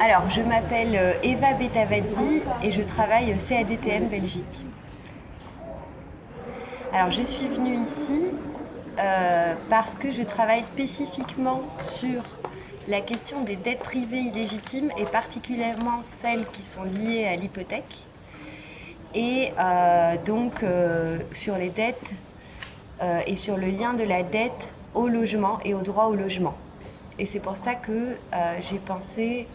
Alors, je m'appelle euh, Eva Betavadzi et je travaille au CADTM Belgique. Alors, je suis venue ici euh, parce que je travaille spécifiquement sur la question des dettes privées illégitimes et particulièrement celles qui sont liées à l'hypothèque et euh, donc sur les dettes et sur le lien de la dette au logement et au droit au logement. Et c'est pour ça que euh, j'ai pensé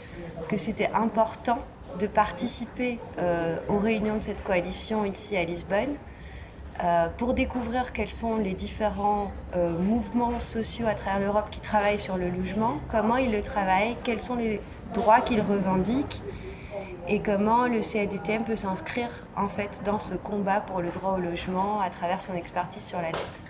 que c'était important de participer euh, aux réunions de cette coalition ici à Lisbonne euh, pour découvrir quels sont les différents mouvements sociaux à travers l'Europe qui travaillent sur le logement, comment ils le travaillent, quels sont les droits qu'ils revendiquent et comment le CADTM peut s'inscrire en fait dans ce combat pour le droit au logement à travers son expertise sur la dette?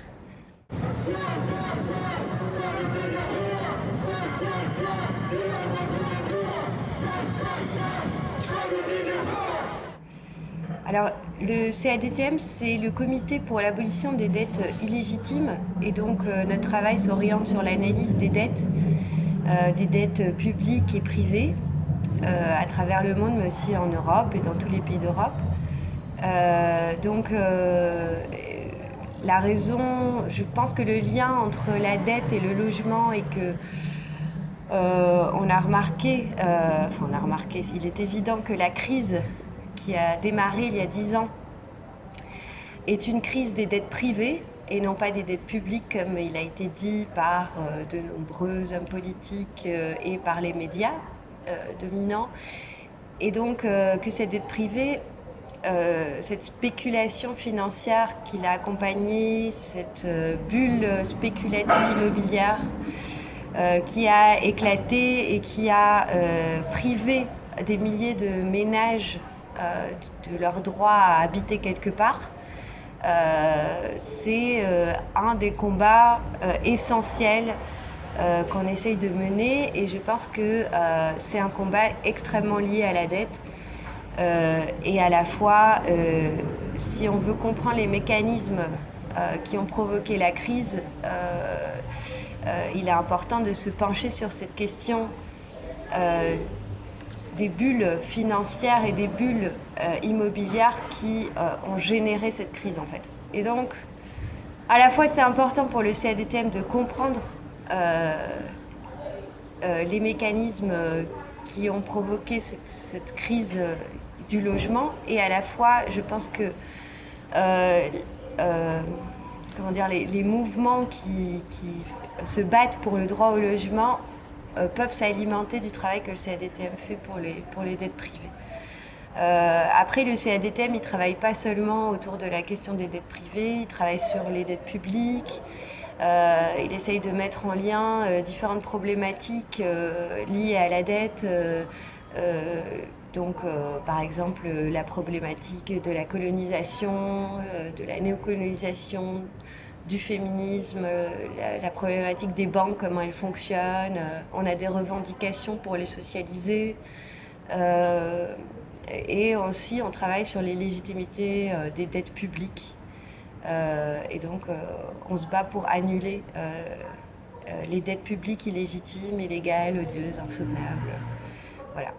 Alors, le CADTM, c'est le comité pour l'abolition des dettes illégitimes. Et donc, euh, notre travail s'oriente sur l'analyse des dettes, euh, des dettes publiques et privées, à travers le monde, mais aussi en Europe et dans tous les pays d'Europe. donc, la raison, je pense que le lien entre la dette et le logement est que on a remarqué, enfin on a remarqué, il est évident que la crise qui a démarré il y a dix ans est une crise des dettes privées et non pas des dettes publiques comme il a été dit par euh, de nombreux hommes politiques euh, et par les médias euh, dominants. Et donc que cette dette privée, cette spéculation financière qui l'a accompagnée, cette bulle spéculative immobilière qui a éclaté et qui a privé des milliers de ménages euh, de leur droit à habiter quelque part, euh, c'est euh, un des combats essentiels qu'on essaye de mener et je pense que c'est un combat extrêmement lié à la dette et à la fois, si on veut comprendre les mécanismes qui ont provoqué la crise, il est important de se pencher sur cette question des bulles financières et des bulles euh, immobilières qui euh, ont généré cette crise en fait. Et donc, à la fois c'est important pour le CADTM de comprendre euh, les mécanismes qui ont provoqué cette, crise du logement et à la fois je pense que comment dire, les, mouvements qui, se battent pour le droit au logement euh, peuvent s'alimenter du travail que le CADTM fait pour les, pour les dettes privées. Euh, après, le CADTM, il ne travaille pas seulement autour de la question des dettes privées, il travaille sur les dettes publiques, euh, il essaye de mettre en lien différentes problématiques liées à la dette, donc par exemple la problématique de la colonisation, de la néocolonisation, du féminisme, euh, la, problématique des banques, comment elles fonctionnent. Euh, on a des revendications pour les socialiser. Euh, et aussi, on travaille sur les légitimités des dettes publiques. Euh, et donc, euh, on se bat pour annuler euh, les dettes publiques illégitimes, illégales, odieuses, insoutenables. Voilà.